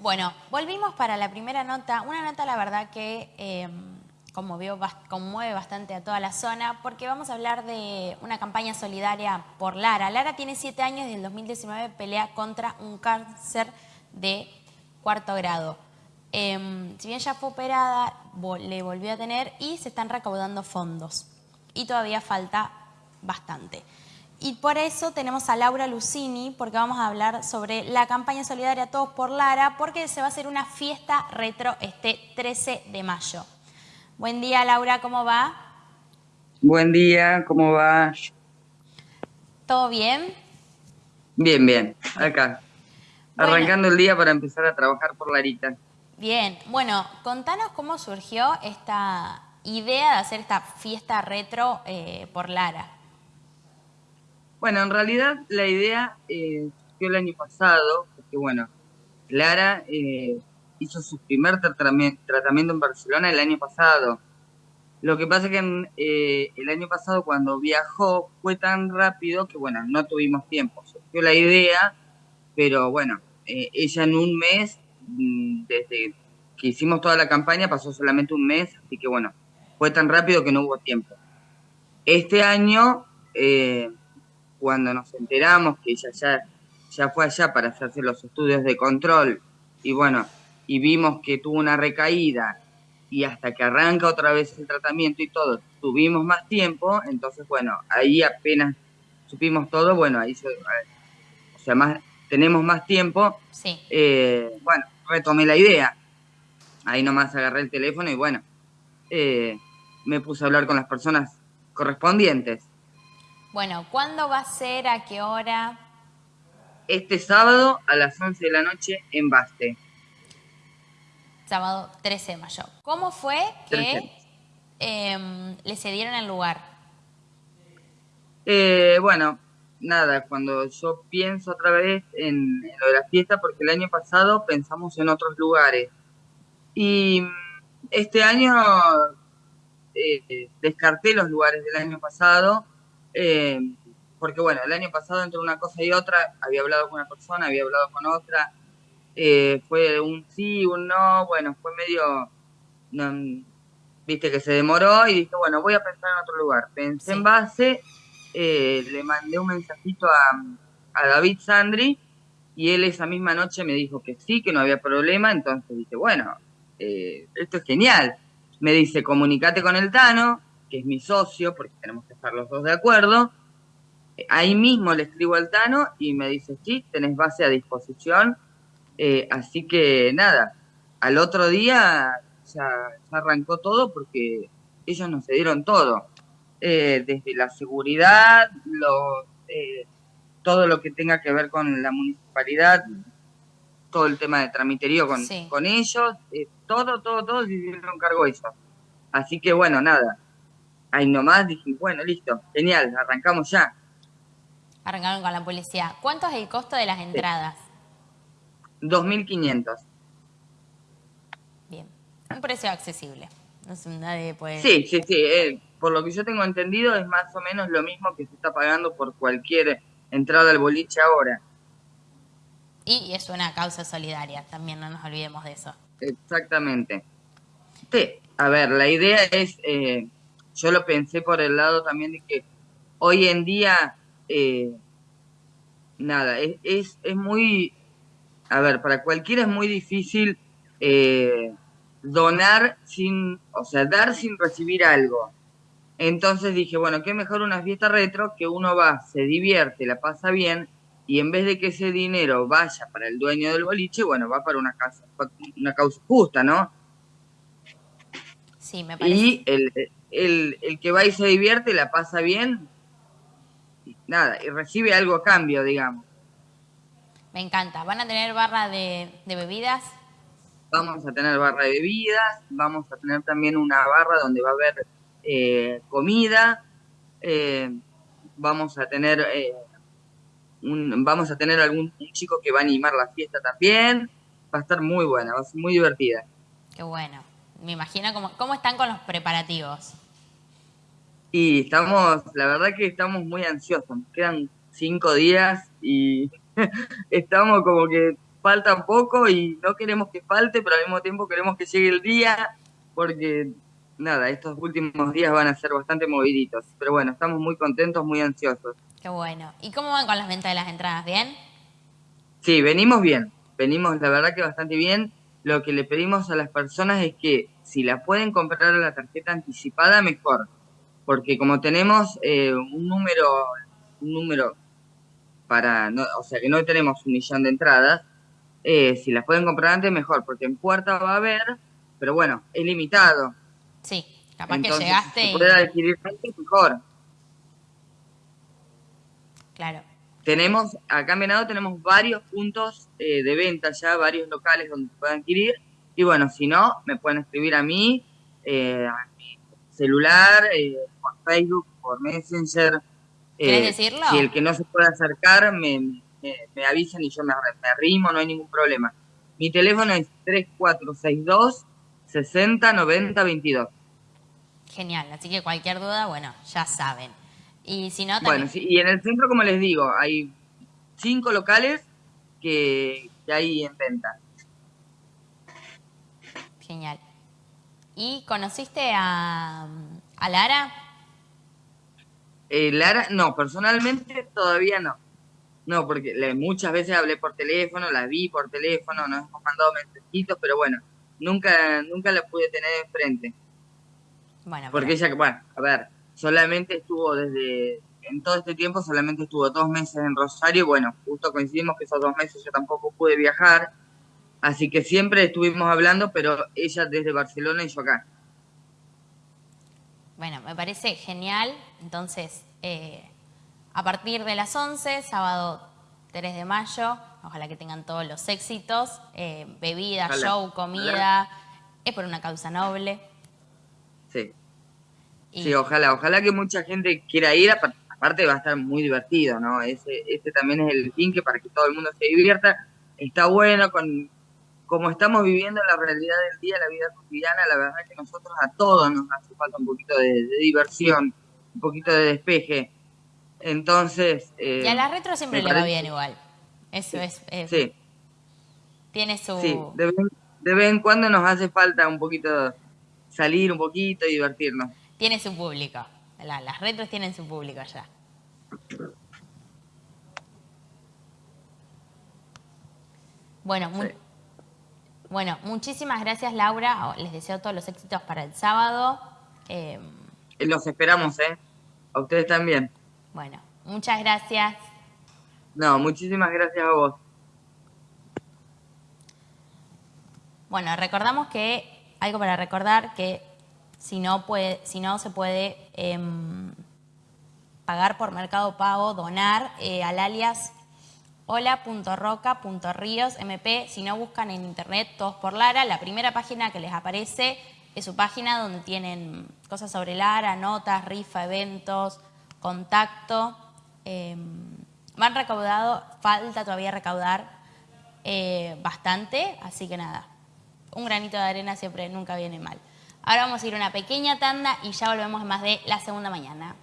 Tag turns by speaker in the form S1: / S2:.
S1: Bueno, volvimos para la primera nota. Una nota, la verdad, que em, conmovió, conmueve bastante a toda la zona porque vamos a hablar de una campaña solidaria por Lara. Lara tiene siete años y en el 2019 pelea contra un cáncer de cuarto grado. Em, si bien ya fue operada, le volvió a tener y se están recaudando fondos. Y todavía falta bastante. Y por eso tenemos a Laura Lucini, porque vamos a hablar sobre la campaña solidaria Todos por Lara, porque se va a hacer una fiesta retro este 13 de mayo. Buen día, Laura, ¿cómo va?
S2: Buen día, ¿cómo va?
S1: ¿Todo bien?
S2: Bien, bien, acá. Arrancando el día para empezar a trabajar por Larita.
S1: Bien, bueno, contanos cómo surgió esta idea de hacer esta fiesta retro eh, por Lara.
S2: Bueno, en realidad la idea eh, el año pasado, porque bueno, Lara eh, hizo su primer tratamiento en Barcelona el año pasado. Lo que pasa es que eh, el año pasado cuando viajó fue tan rápido que bueno, no tuvimos tiempo. Surgió la idea, pero bueno, ella en un mes, mm, desde que hicimos toda la campaña, pasó solamente un mes, así que bueno, fue tan rápido que no hubo tiempo. Este año cuando nos enteramos que ella ya, ya fue allá para hacerse los estudios de control y bueno, y vimos que tuvo una recaída y hasta que arranca otra vez el tratamiento y todo, tuvimos más tiempo, entonces bueno, ahí apenas supimos todo, bueno, ahí se, o sea, más, tenemos más tiempo,
S1: sí.
S2: Eh, bueno, retomé la idea, ahí nomás agarré el teléfono y bueno, eh, me puse a hablar con las personas correspondientes.
S1: Bueno, ¿cuándo va a ser? ¿A qué hora?
S2: Este sábado a las 11 de la noche en Baste.
S1: Sábado 13 de mayo. ¿Cómo fue que em, le cedieron el lugar?
S2: Eh, bueno, nada, cuando yo pienso otra vez en, lo de la fiesta, porque el año pasado pensamos en otros lugares. Y este año eh, descarté los lugares del año pasado eh, porque bueno, el año pasado entre una cosa y otra, había hablado con una persona, había hablado con otra, eh, fue un sí, un no, bueno, fue medio, viste que se demoró y dije, bueno, voy a pensar en otro lugar. Pensé en base, eh, le mandé un mensajito a, a David Sandri y él esa misma noche me dijo que sí, que no había problema, entonces dije, bueno, esto es genial. Me dice, comunicate con el Tano, que es mi socio, porque tenemos que estar los dos de acuerdo. Ahí mismo le escribo al Tano y me dice, sí, tenés base a disposición. Eh, así que nada, al otro día ya, arrancó todo porque ellos nos dieron todo. Eh, desde la seguridad, eh, todo lo que tenga que ver con la municipalidad, todo el tema de tramiterío con, con ellos, todo, todo, todo se hicieron cargo ellos. Así que bueno, nada, ahí nomás dije, bueno, listo, genial, arrancamos ya.
S1: Arrancaron con la policía. ¿Cuánto es el costo de las entradas?
S2: 2.500.
S1: Bien, un precio accesible. No sé, nadie puede...
S2: Sí, sí, sí. Eh, por lo que yo tengo entendido es más o menos lo mismo que se está pagando por cualquier entrada al boliche ahora.
S1: Y es una causa solidaria, también no nos olvidemos de eso.
S2: Exactamente. Sí, a ver, la idea es... Eh, yo lo pensé por el lado también de que hoy en día, eh, nada, es, es, muy, a ver, para cualquiera es muy difícil eh, donar sin, o sea, dar sin recibir algo. Entonces dije, bueno, qué mejor una fiesta retro que uno va, se divierte, la pasa bien, y en vez de que ese dinero vaya para el dueño del boliche, bueno, va para una, casa, una causa justa, ¿no?
S1: Sí, me parece.
S2: Y el, el, el que va y se divierte, la pasa bien, nada, y recibe algo a cambio, digamos.
S1: Me encanta. ¿Van a tener barra de, bebidas?
S2: Vamos a tener barra de bebidas, vamos a tener también una barra donde va a haber eh, comida, eh, vamos a tener eh, un, vamos a tener algún chico que va a animar la fiesta también, va a estar muy buena, va a ser muy divertida.
S1: Qué bueno. Me imagino cómo, cómo están con los preparativos.
S2: Y estamos, la verdad que estamos muy ansiosos, nos quedan cinco días y estamos como que falta un poco y no queremos que falte, pero al mismo tiempo queremos que llegue el día, porque nada, estos últimos días van a ser bastante moviditos. Pero bueno, estamos muy contentos, muy ansiosos.
S1: Qué bueno. ¿Y cómo van con las ventas de las entradas? ¿Bien?
S2: Sí, venimos bien. Venimos, la verdad que bastante bien. Lo que le pedimos a las personas es que si la pueden comprar a la tarjeta anticipada, mejor. Porque como tenemos eh, un número, un número para, no, o sea que no tenemos un millón de entradas, eh, si las pueden comprar antes, mejor, porque en puerta va a haber, pero bueno, es limitado.
S1: Sí, capaz que llegaste.
S2: Si puede adquirir antes, mejor.
S1: Claro.
S2: Tenemos, acá en Venado tenemos varios puntos eh, de venta ya, varios locales donde pueden adquirir. Y bueno, si no, me pueden escribir a mí, eh, a mi celular, eh, por Facebook, por Messenger.
S1: ¿Quieres decirlo?
S2: Si el que no se puede acercar, me, me, avisan y yo me, me arrimo, no hay ningún problema. Mi teléfono es 3462 60 90 22.
S1: Genial, así que cualquier duda, bueno, ya saben. Y si no, también...
S2: Bueno, y en el centro, como les digo, hay cinco locales que, hay en venta.
S1: Genial. ¿Y conociste a, a Lara?
S2: Eh, Lara, no, personalmente todavía no. No, porque muchas veces hablé por teléfono, la vi por teléfono, nos hemos mandado mensajitos, pero bueno, nunca, nunca la pude tener enfrente. Bueno, porque ella, bueno, a ver, solamente estuvo desde, en todo este tiempo solamente estuvo dos meses en Rosario, bueno, justo coincidimos que esos dos meses yo tampoco pude viajar, así que siempre estuvimos hablando, pero ella desde Barcelona y yo acá.
S1: Bueno, me parece genial, entonces, eh, a partir de las 11, sábado 3 de mayo, ojalá que tengan todos los éxitos, eh, bebida, show, comida, es por una causa noble.
S2: Sí. Sí, ojalá, ojalá que mucha gente quiera ir, aparte va a estar muy divertido, ¿no? Ese, ese también es el fin que para que todo el mundo se divierta, está bueno con como estamos viviendo la realidad del día, la vida cotidiana, la verdad es que nosotros a todos nos hace falta un poquito de, diversión, un poquito de despeje. Entonces...
S1: Eh, y a la retro siempre le va bien igual. Eso es... sí. Tiene su...
S2: Sí, de vez, en cuando nos hace falta un poquito salir un poquito y divertirnos.
S1: Tiene su público. las retros tienen su público ya. Bueno, bueno, muchísimas gracias Laura. Les deseo todos los éxitos para el sábado.
S2: Em, los esperamos, ¿eh? A ustedes también.
S1: Bueno, muchas gracias.
S2: No, muchísimas gracias a vos.
S1: Bueno, recordamos que, algo para recordar, que si no, puede, si no se puede em, pagar por Mercado Pago, donar eh, al alias hola.roca.ríos mp. Si no buscan en internet todos por Lara, la primera página que les aparece es su página donde tienen cosas sobre Lara, notas, rifa, eventos, contacto. Eh, van recaudado, falta todavía recaudar eh, bastante, así que nada, un granito de arena siempre nunca viene mal. Ahora vamos a ir a una pequeña tanda y ya volvemos más de la segunda mañana.